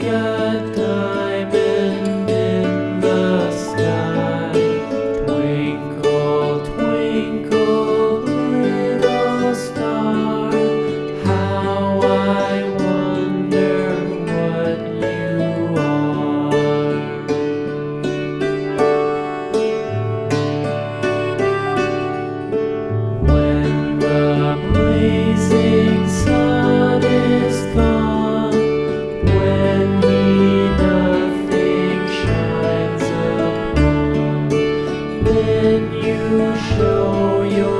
Yeah. then you show your